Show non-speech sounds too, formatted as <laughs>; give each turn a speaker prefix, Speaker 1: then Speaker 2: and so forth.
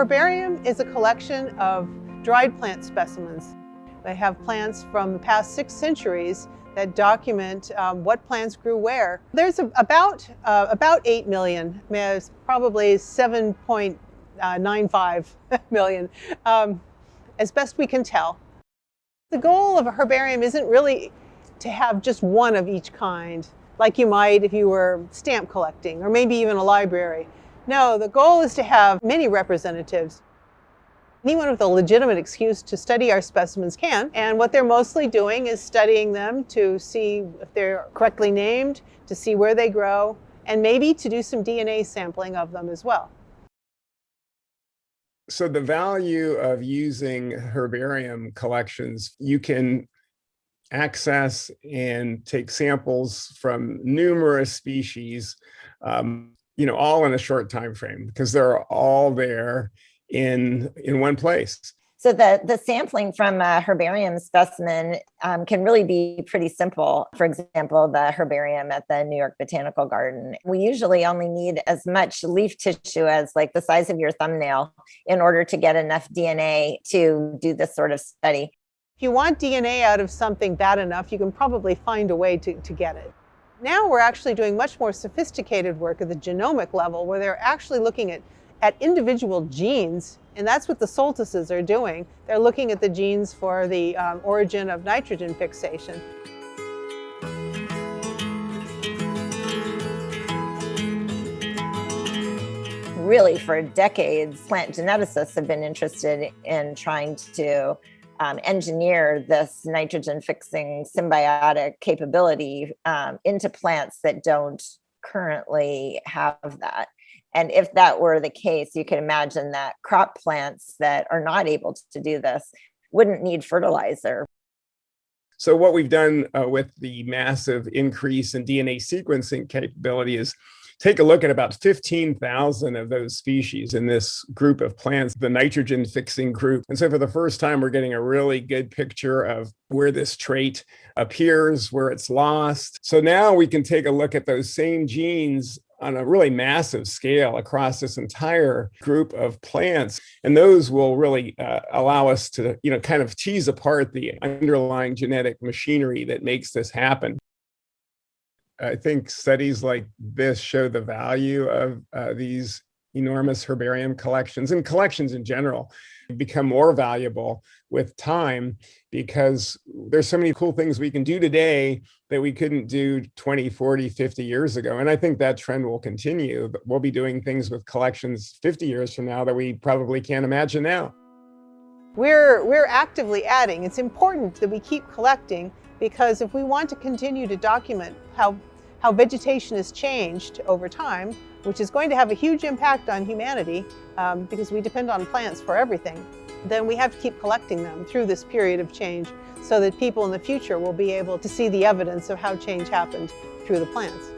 Speaker 1: herbarium is a collection of dried plant specimens. They have plants from the past six centuries that document um, what plants grew where. There's a, about, uh, about 8 million, there's probably 7.95 <laughs> million, um, as best we can tell. The goal of a herbarium isn't really to have just one of each kind, like you might if you were stamp collecting, or maybe even a library. No, the goal is to have many representatives. Anyone with a legitimate excuse to study our specimens can, and what they're mostly doing is studying them to see if they're correctly named, to see where they grow, and maybe to do some DNA sampling of them as well.
Speaker 2: So the value of using herbarium collections, you can access and take samples from numerous species, um, you know, all in a short time frame because they're all there in in one place.
Speaker 3: So the, the sampling from a herbarium specimen um, can really be pretty simple. For example, the herbarium at the New York Botanical Garden. We usually only need as much leaf tissue as like the size of your thumbnail in order to get enough DNA to do this sort of study.
Speaker 1: If you want DNA out of something bad enough, you can probably find a way to, to get it. Now we're actually doing much more sophisticated work at the genomic level where they're actually looking at at individual genes, and that's what the Soltises are doing. They're looking at the genes for the um, origin of nitrogen fixation.
Speaker 3: Really, for decades, plant geneticists have been interested in trying to um, engineer this nitrogen fixing symbiotic capability um, into plants that don't currently have that. And if that were the case, you can imagine that crop plants that are not able to do this wouldn't need fertilizer.
Speaker 2: So what we've done uh, with the massive increase in DNA sequencing capability is take a look at about 15,000 of those species in this group of plants, the nitrogen fixing group. And so for the first time, we're getting a really good picture of where this trait appears, where it's lost. So now we can take a look at those same genes on a really massive scale across this entire group of plants. And those will really uh, allow us to, you know, kind of tease apart the underlying genetic machinery that makes this happen. I think studies like this show the value of uh, these enormous herbarium collections and collections in general become more valuable with time because there's so many cool things we can do today that we couldn't do 20, 40, 50 years ago. And I think that trend will continue. We'll be doing things with collections 50 years from now that we probably can't imagine now.
Speaker 1: We're, we're actively adding. It's important that we keep collecting because if we want to continue to document how, how vegetation has changed over time, which is going to have a huge impact on humanity um, because we depend on plants for everything, then we have to keep collecting them through this period of change so that people in the future will be able to see the evidence of how change happened through the plants.